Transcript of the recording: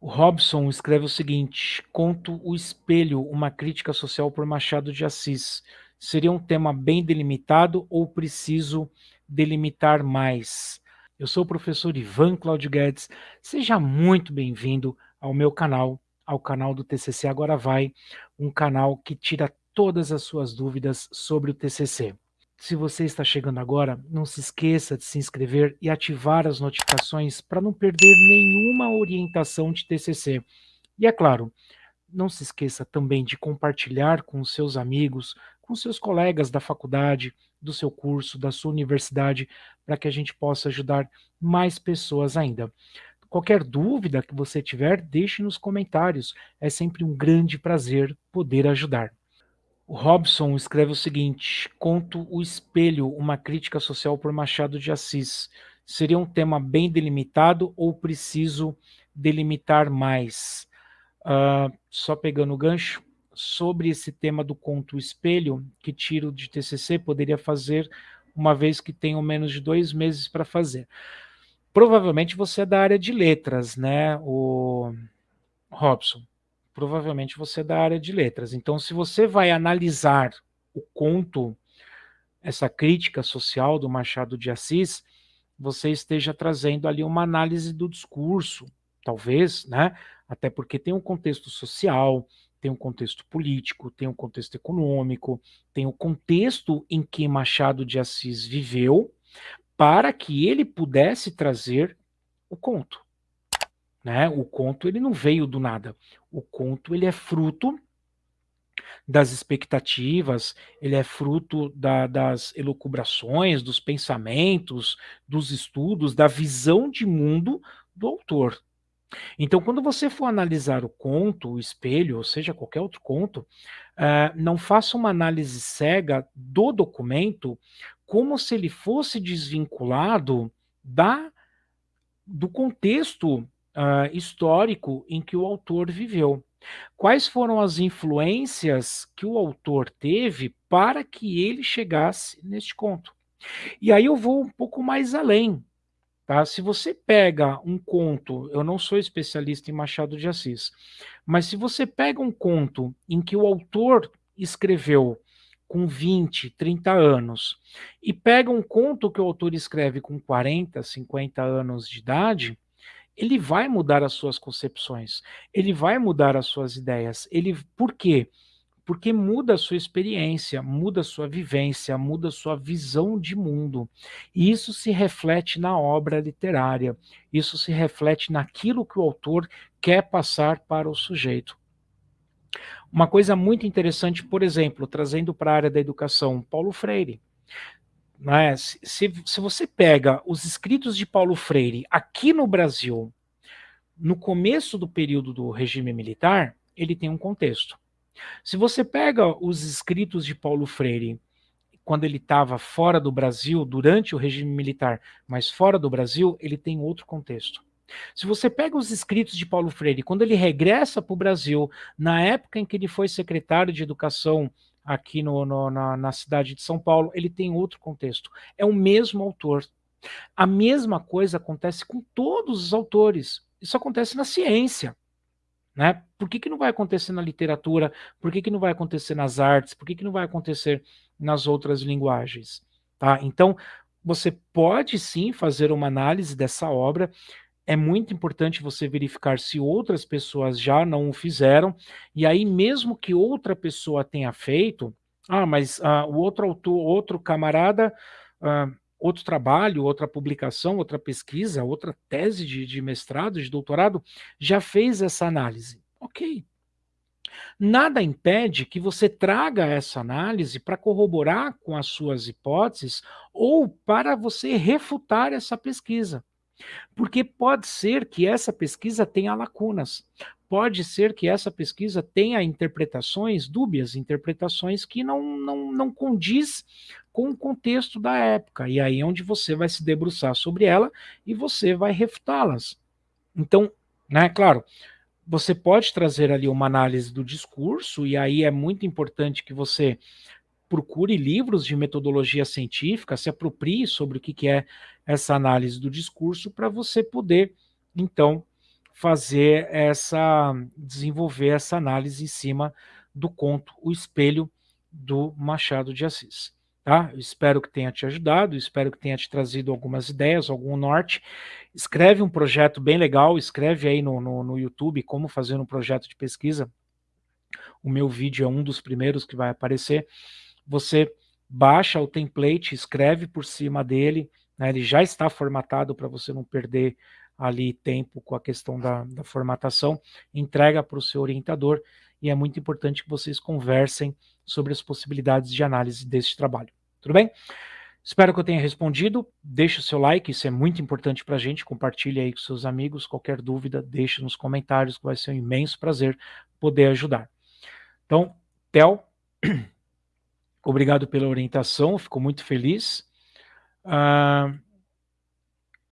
O Robson escreve o seguinte: Conto O Espelho, uma crítica social por Machado de Assis. Seria um tema bem delimitado ou preciso delimitar mais? Eu sou o professor Ivan Claudio Guedes. Seja muito bem-vindo ao meu canal, ao canal do TCC Agora Vai, um canal que tira todas as suas dúvidas sobre o TCC. Se você está chegando agora, não se esqueça de se inscrever e ativar as notificações para não perder nenhuma orientação de TCC. E é claro, não se esqueça também de compartilhar com seus amigos, com seus colegas da faculdade, do seu curso, da sua universidade, para que a gente possa ajudar mais pessoas ainda. Qualquer dúvida que você tiver, deixe nos comentários. É sempre um grande prazer poder ajudar. O Robson escreve o seguinte: Conto O Espelho, uma crítica social por Machado de Assis. Seria um tema bem delimitado ou preciso delimitar mais? Uh, só pegando o gancho, sobre esse tema do conto O Espelho, que tiro de TCC, poderia fazer uma vez que tenho menos de dois meses para fazer. Provavelmente você é da área de letras, né, o Robson? Provavelmente você é da área de letras. Então, se você vai analisar o conto, essa crítica social do Machado de Assis, você esteja trazendo ali uma análise do discurso, talvez, né? Até porque tem um contexto social, tem um contexto político, tem um contexto econômico, tem o um contexto em que Machado de Assis viveu, para que ele pudesse trazer o conto. Né? O conto ele não veio do nada. O conto ele é fruto das expectativas, ele é fruto da, das elucubrações, dos pensamentos, dos estudos, da visão de mundo do autor. Então, quando você for analisar o conto, o espelho, ou seja, qualquer outro conto, uh, não faça uma análise cega do documento como se ele fosse desvinculado da, do contexto uh, histórico em que o autor viveu. Quais foram as influências que o autor teve para que ele chegasse neste conto? E aí eu vou um pouco mais além. Tá? Se você pega um conto, eu não sou especialista em Machado de Assis, mas se você pega um conto em que o autor escreveu com 20, 30 anos, e pega um conto que o autor escreve com 40, 50 anos de idade, ele vai mudar as suas concepções, ele vai mudar as suas ideias. Ele, por quê? Porque muda a sua experiência, muda a sua vivência, muda a sua visão de mundo. E isso se reflete na obra literária, isso se reflete naquilo que o autor quer passar para o sujeito. Uma coisa muito interessante, por exemplo, trazendo para a área da educação, Paulo Freire. Né? Se, se você pega os escritos de Paulo Freire aqui no Brasil, no começo do período do regime militar, ele tem um contexto. Se você pega os escritos de Paulo Freire quando ele estava fora do Brasil, durante o regime militar, mas fora do Brasil, ele tem outro contexto. Se você pega os escritos de Paulo Freire, quando ele regressa para o Brasil, na época em que ele foi secretário de Educação aqui no, no, na, na cidade de São Paulo, ele tem outro contexto. É o mesmo autor. A mesma coisa acontece com todos os autores. Isso acontece na ciência. Né? Por que, que não vai acontecer na literatura? Por que, que não vai acontecer nas artes? Por que, que não vai acontecer nas outras linguagens? Tá? Então, você pode sim fazer uma análise dessa obra é muito importante você verificar se outras pessoas já não o fizeram, e aí mesmo que outra pessoa tenha feito, ah, mas ah, o outro autor, outro camarada, ah, outro trabalho, outra publicação, outra pesquisa, outra tese de, de mestrado, de doutorado, já fez essa análise. Ok. Nada impede que você traga essa análise para corroborar com as suas hipóteses ou para você refutar essa pesquisa. Porque pode ser que essa pesquisa tenha lacunas, pode ser que essa pesquisa tenha interpretações dúbias, interpretações que não, não, não condiz com o contexto da época, e aí é onde você vai se debruçar sobre ela e você vai refutá-las. Então, né, claro, você pode trazer ali uma análise do discurso, e aí é muito importante que você procure livros de metodologia científica, se aproprie sobre o que é essa análise do discurso, para você poder, então, fazer essa, desenvolver essa análise em cima do conto O Espelho do Machado de Assis. Tá? Espero que tenha te ajudado, espero que tenha te trazido algumas ideias, algum norte. Escreve um projeto bem legal, escreve aí no, no, no YouTube como fazer um projeto de pesquisa. O meu vídeo é um dos primeiros que vai aparecer. Você baixa o template, escreve por cima dele, né, ele já está formatado para você não perder ali tempo com a questão da, da formatação, entrega para o seu orientador e é muito importante que vocês conversem sobre as possibilidades de análise deste trabalho. Tudo bem? Espero que eu tenha respondido. Deixe o seu like, isso é muito importante para a gente. Compartilhe aí com seus amigos. Qualquer dúvida, deixe nos comentários, que vai ser um imenso prazer poder ajudar. Então, Theo, obrigado pela orientação, fico muito feliz. Uh,